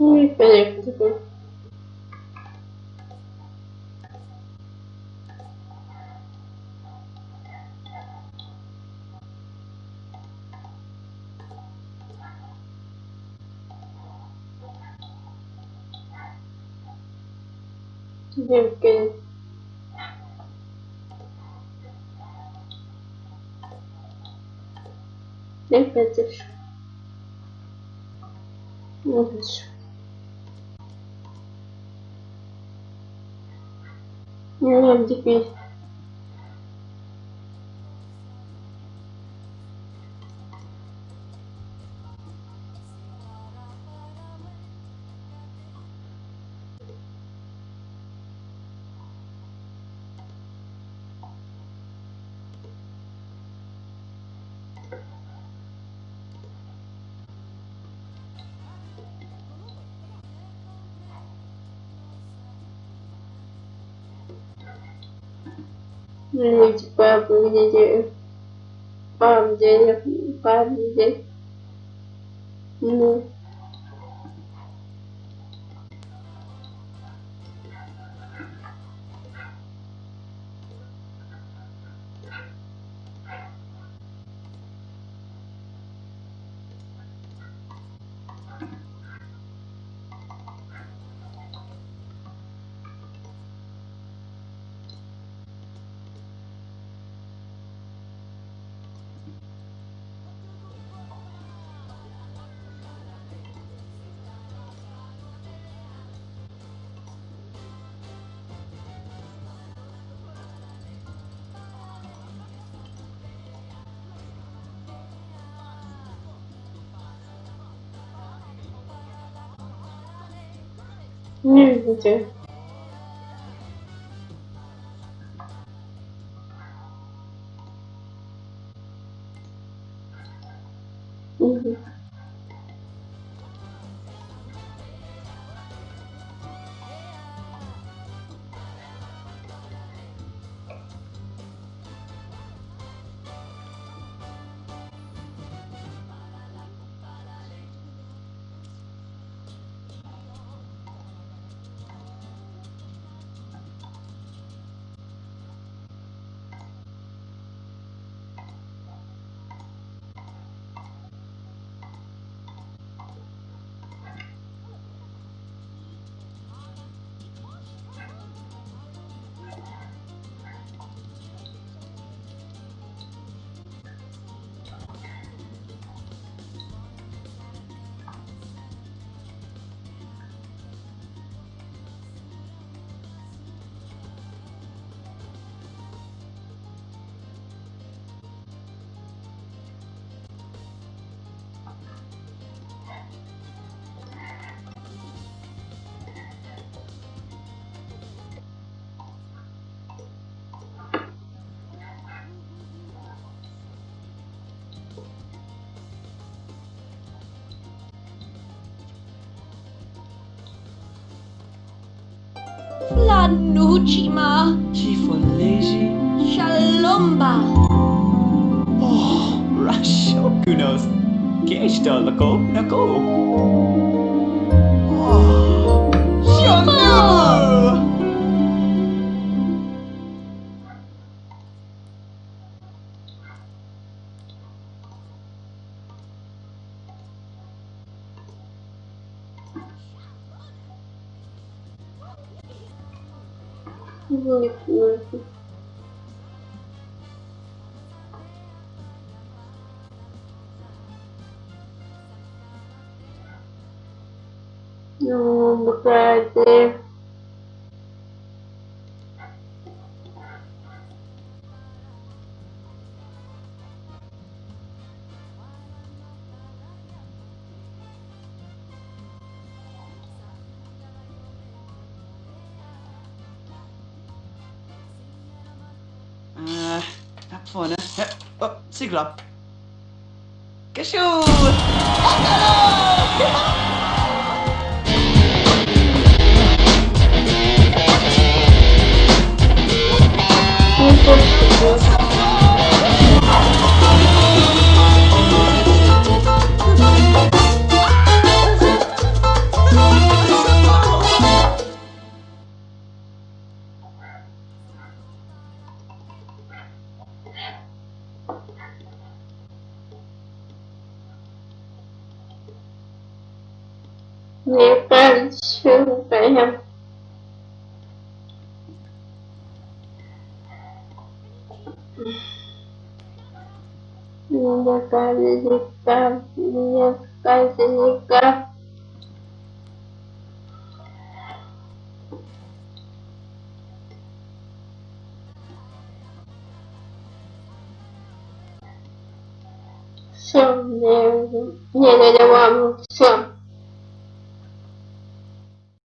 Ih, peraí, depois. Deve que Deve ter. Não deixa. Надо теперь. Ну, типа, где пару денег, пару денег. Не видите. Угу. Nuhujima. Chifolegi. Shalomba. Oh, Russia. Who knows? Geshta lako nako. Oh, Shimbo! Не понял. Ну, братья. Ja, oh, Sigla. Geschu! Oh, Мне кажется, Мне кажется, мне кажется, все, мне, мне надо вам все.